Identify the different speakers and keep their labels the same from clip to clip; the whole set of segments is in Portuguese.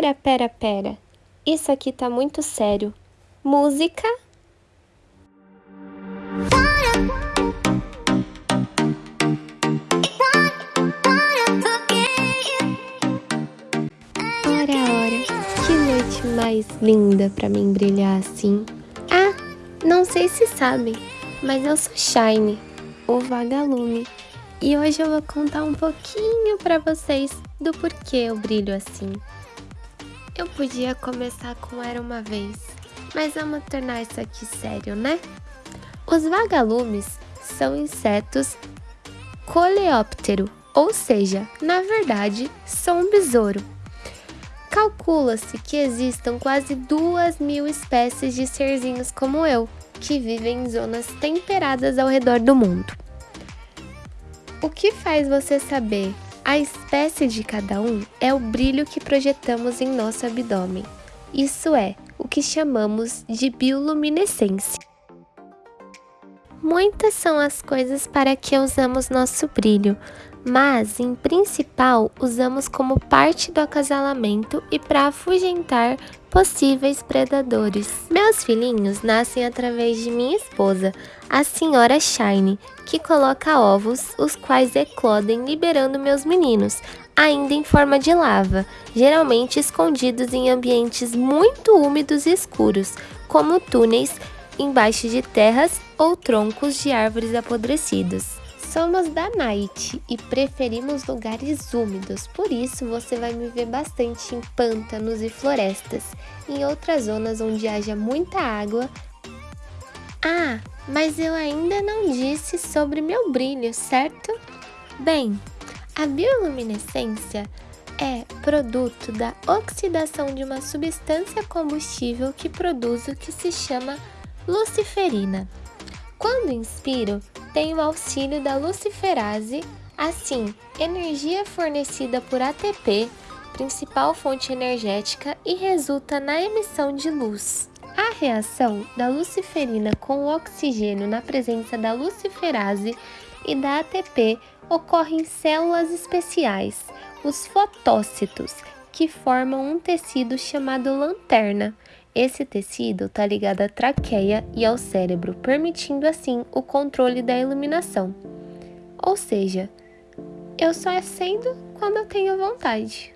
Speaker 1: Pera, pera, pera. Isso aqui tá muito sério. Música? Ora, ora, que noite mais linda pra mim brilhar assim. Ah, não sei se sabem, mas eu sou Shine, o vagalume. E hoje eu vou contar um pouquinho pra vocês do porquê eu brilho assim. Eu podia começar com Era Uma Vez, mas vamos tornar isso aqui sério, né? Os vagalumes são insetos coleóptero, ou seja, na verdade, são um besouro. Calcula-se que existam quase duas mil espécies de serzinhos como eu, que vivem em zonas temperadas ao redor do mundo. O que faz você saber a espécie de cada um é o brilho que projetamos em nosso abdômen. Isso é o que chamamos de bioluminescência. Muitas são as coisas para que usamos nosso brilho, mas, em principal, usamos como parte do acasalamento e para afugentar possíveis predadores. Meus filhinhos nascem através de minha esposa, a senhora Shine, que coloca ovos, os quais eclodem liberando meus meninos, ainda em forma de lava, geralmente escondidos em ambientes muito úmidos e escuros, como túneis embaixo de terras ou troncos de árvores apodrecidos. Somos da Night e preferimos lugares úmidos, por isso você vai me ver bastante em pântanos e florestas, em outras zonas onde haja muita água. Ah, mas eu ainda não disse sobre meu brilho, certo? Bem, a bioluminescência é produto da oxidação de uma substância combustível que produz o que se chama luciferina. Quando inspiro, tem o auxílio da luciferase, assim, energia fornecida por ATP, principal fonte energética, e resulta na emissão de luz. Reação da luciferina com o oxigênio na presença da luciferase e da ATP ocorre em células especiais, os fotócitos, que formam um tecido chamado lanterna, esse tecido está ligado à traqueia e ao cérebro, permitindo assim o controle da iluminação. Ou seja, eu só acendo quando eu tenho vontade.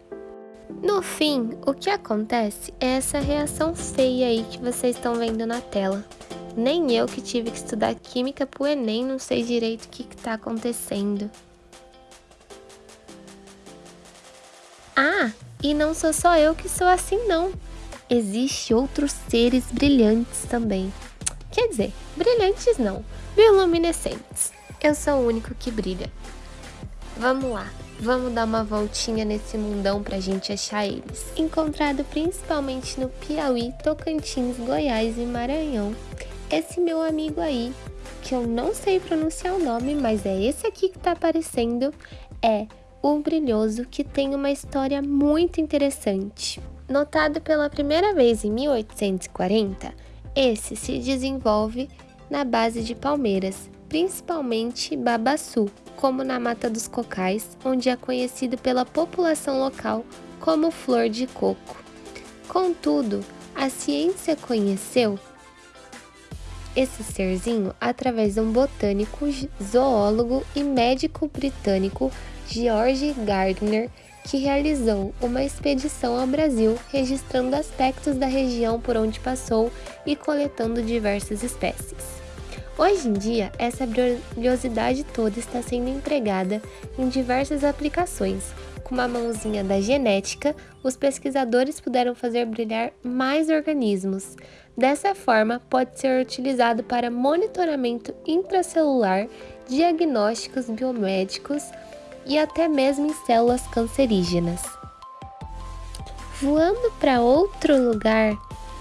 Speaker 1: No fim, o que acontece é essa reação feia aí que vocês estão vendo na tela. Nem eu que tive que estudar química pro Enem não sei direito o que está acontecendo. Ah, e não sou só eu que sou assim não existe outros seres brilhantes também. Quer dizer, brilhantes não, bioluminescentes. Eu sou o único que brilha. Vamos lá, vamos dar uma voltinha nesse mundão pra gente achar eles. Encontrado principalmente no Piauí, Tocantins, Goiás e Maranhão. Esse meu amigo aí, que eu não sei pronunciar o nome, mas é esse aqui que tá aparecendo, é o Brilhoso, que tem uma história muito interessante. Notado pela primeira vez em 1840, esse se desenvolve na base de palmeiras, principalmente babaçu, como na Mata dos Cocais, onde é conhecido pela população local como flor de coco. Contudo, a ciência conheceu esse serzinho através de um botânico, zoólogo e médico britânico George Gardner, que realizou uma expedição ao Brasil registrando aspectos da região por onde passou e coletando diversas espécies. Hoje em dia, essa brilhosidade toda está sendo empregada em diversas aplicações. Com uma mãozinha da genética, os pesquisadores puderam fazer brilhar mais organismos. Dessa forma, pode ser utilizado para monitoramento intracelular, diagnósticos biomédicos, e até mesmo em células cancerígenas. Voando para outro lugar,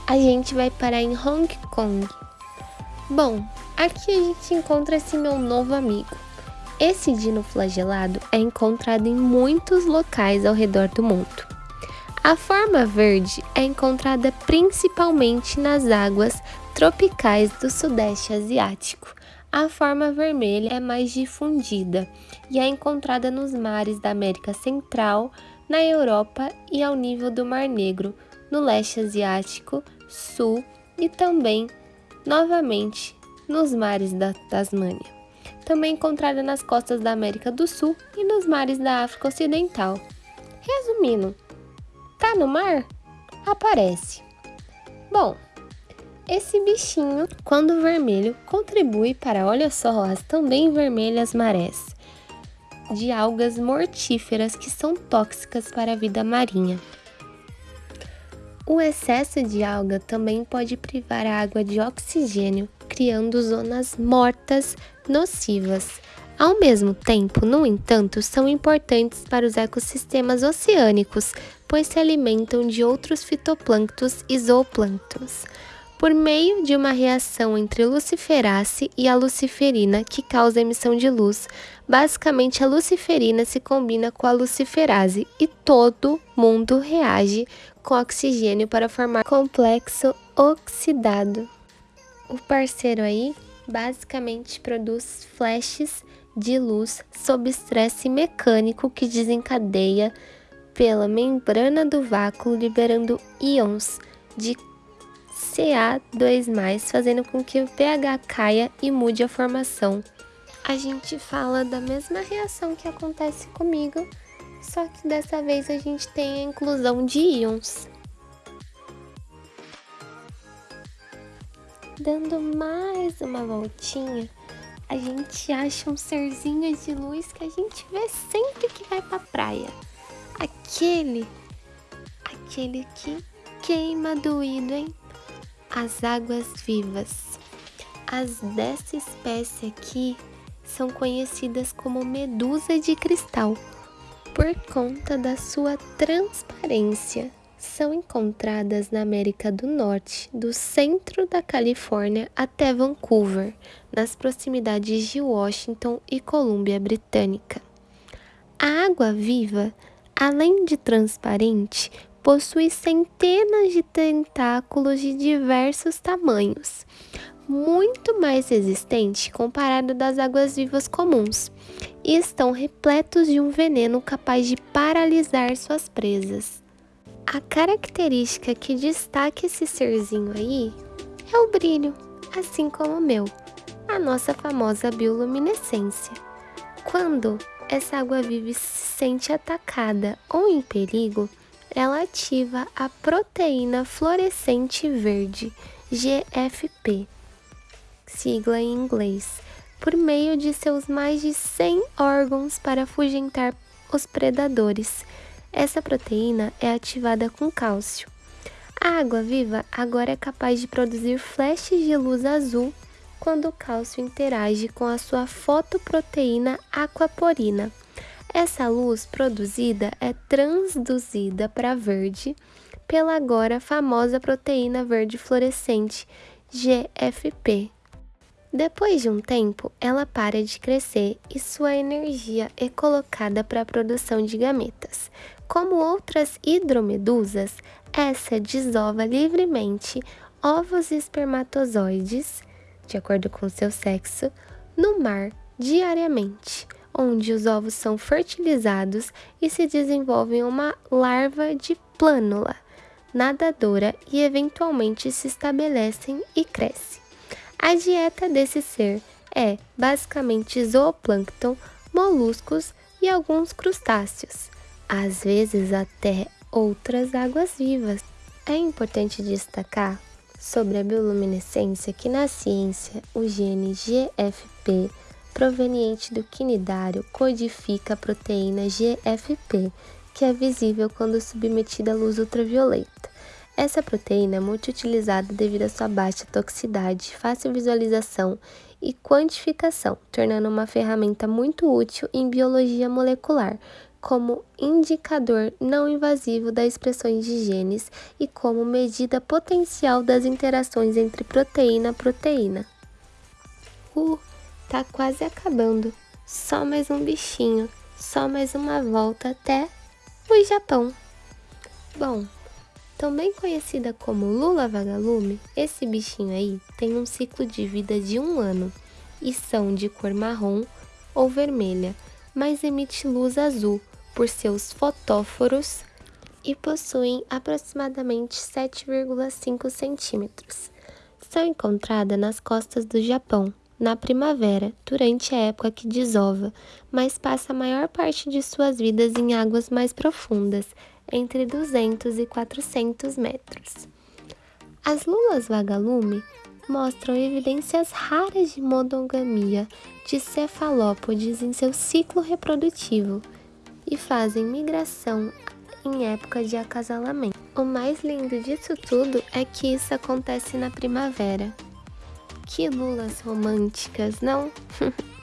Speaker 1: a gente vai parar em Hong Kong. Bom, aqui a gente encontra esse meu novo amigo. Esse dino flagelado é encontrado em muitos locais ao redor do mundo. A forma verde é encontrada principalmente nas águas tropicais do Sudeste Asiático, a forma vermelha é mais difundida e é encontrada nos mares da América Central, na Europa e ao nível do Mar Negro, no leste asiático, sul e também, novamente, nos mares da Tasmânia. Também encontrada nas costas da América do Sul e nos mares da África Ocidental. Resumindo, tá no mar? Aparece. Bom, esse bichinho, quando vermelho, contribui para, olha só, as também vermelhas marés de algas mortíferas que são tóxicas para a vida marinha. O excesso de alga também pode privar a água de oxigênio, criando zonas mortas nocivas. Ao mesmo tempo, no entanto, são importantes para os ecossistemas oceânicos, pois se alimentam de outros fitoplânctons e zooplânctons por meio de uma reação entre luciferase e a luciferina que causa emissão de luz. Basicamente, a luciferina se combina com a luciferase e todo mundo reage com oxigênio para formar complexo oxidado. O parceiro aí basicamente produz flashes de luz sob estresse mecânico que desencadeia pela membrana do vácuo, liberando íons de Ca2+, fazendo com que o pH caia e mude a formação. A gente fala da mesma reação que acontece comigo, só que dessa vez a gente tem a inclusão de íons. Dando mais uma voltinha, a gente acha um serzinho de luz que a gente vê sempre que vai pra praia. Aquele, aquele que queima doído, hein? as águas vivas. As dessa espécie aqui são conhecidas como medusa de cristal por conta da sua transparência. São encontradas na América do Norte, do centro da Califórnia até Vancouver, nas proximidades de Washington e Colômbia Britânica. A água viva, além de transparente, possui centenas de tentáculos de diversos tamanhos, muito mais resistente comparado das águas vivas comuns, e estão repletos de um veneno capaz de paralisar suas presas. A característica que destaca esse serzinho aí é o brilho, assim como o meu, a nossa famosa bioluminescência. Quando essa água viva se sente atacada ou em perigo, ela ativa a proteína fluorescente verde, GFP, sigla em inglês, por meio de seus mais de 100 órgãos para afugentar os predadores. Essa proteína é ativada com cálcio. A água viva agora é capaz de produzir flashes de luz azul quando o cálcio interage com a sua fotoproteína aquaporina essa luz produzida é transduzida para verde pela agora famosa proteína verde fluorescente GFP. Depois de um tempo, ela para de crescer e sua energia é colocada para a produção de gametas. Como outras hidromedusas, essa desova livremente ovos e espermatozoides, de acordo com seu sexo, no mar diariamente onde os ovos são fertilizados e se desenvolve uma larva de plânula nadadora e eventualmente se estabelecem e crescem. A dieta desse ser é basicamente zooplâncton, moluscos e alguns crustáceos, às vezes até outras águas-vivas. É importante destacar sobre a bioluminescência que na ciência o gene GFP proveniente do quinidário codifica a proteína GFP, que é visível quando submetida à luz ultravioleta. Essa proteína é muito utilizada devido à sua baixa toxicidade, fácil visualização e quantificação, tornando uma ferramenta muito útil em biologia molecular, como indicador não invasivo das expressões de genes e como medida potencial das interações entre proteína a proteína. Uh, Tá quase acabando. Só mais um bichinho. Só mais uma volta até o Japão. Bom, também conhecida como lula vagalume, esse bichinho aí tem um ciclo de vida de um ano e são de cor marrom ou vermelha, mas emite luz azul por seus fotóforos e possuem aproximadamente 7,5 centímetros. São encontradas nas costas do Japão, na primavera, durante a época que desova, mas passa a maior parte de suas vidas em águas mais profundas, entre 200 e 400 metros. As lulas vagalume mostram evidências raras de monogamia de cefalópodes em seu ciclo reprodutivo e fazem migração em época de acasalamento. O mais lindo disso tudo é que isso acontece na primavera. Que lulas românticas, não?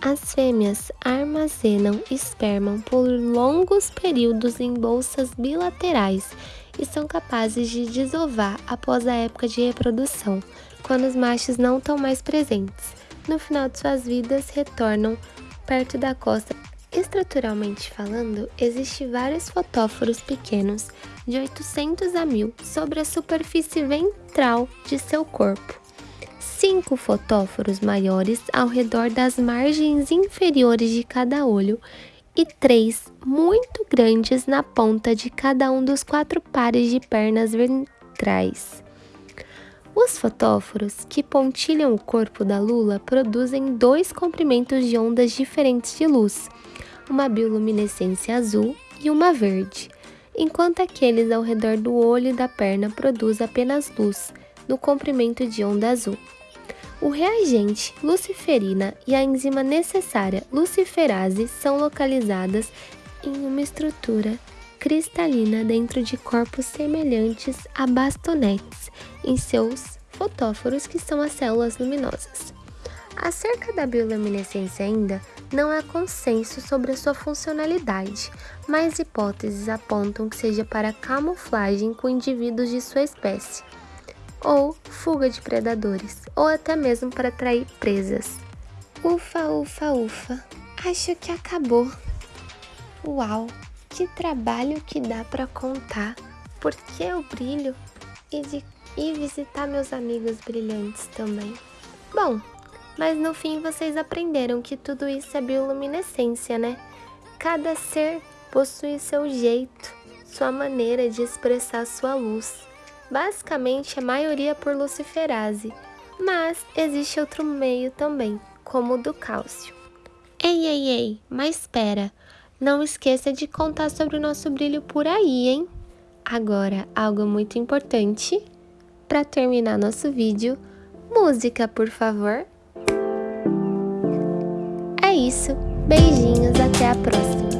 Speaker 1: As fêmeas armazenam esperma por longos períodos em bolsas bilaterais e são capazes de desovar após a época de reprodução, quando os machos não estão mais presentes. No final de suas vidas, retornam perto da costa. Estruturalmente falando, existem vários fotóforos pequenos, de 800 a 1000, sobre a superfície ventral de seu corpo. Cinco fotóforos maiores ao redor das margens inferiores de cada olho e três muito grandes na ponta de cada um dos quatro pares de pernas ventrais. Os fotóforos que pontilham o corpo da lula produzem dois comprimentos de ondas diferentes de luz, uma bioluminescência azul e uma verde, enquanto aqueles ao redor do olho e da perna produzem apenas luz, no comprimento de onda azul. O reagente luciferina e a enzima necessária luciferase são localizadas em uma estrutura cristalina dentro de corpos semelhantes a bastonetes em seus fotóforos, que são as células luminosas. Acerca da bioluminescência ainda, não há consenso sobre a sua funcionalidade, mas hipóteses apontam que seja para camuflagem com indivíduos de sua espécie, ou fuga de predadores, ou até mesmo para atrair presas. Ufa, ufa, ufa, acho que acabou. Uau, que trabalho que dá para contar, por que eu brilho e, de, e visitar meus amigos brilhantes também. Bom, mas no fim vocês aprenderam que tudo isso é bioluminescência, né? Cada ser possui seu jeito, sua maneira de expressar sua luz. Basicamente, a maioria por luciferase, mas existe outro meio também, como o do cálcio. Ei, ei, ei, mas espera, não esqueça de contar sobre o nosso brilho por aí, hein? Agora, algo muito importante, para terminar nosso vídeo, música, por favor. É isso, beijinhos, até a próxima!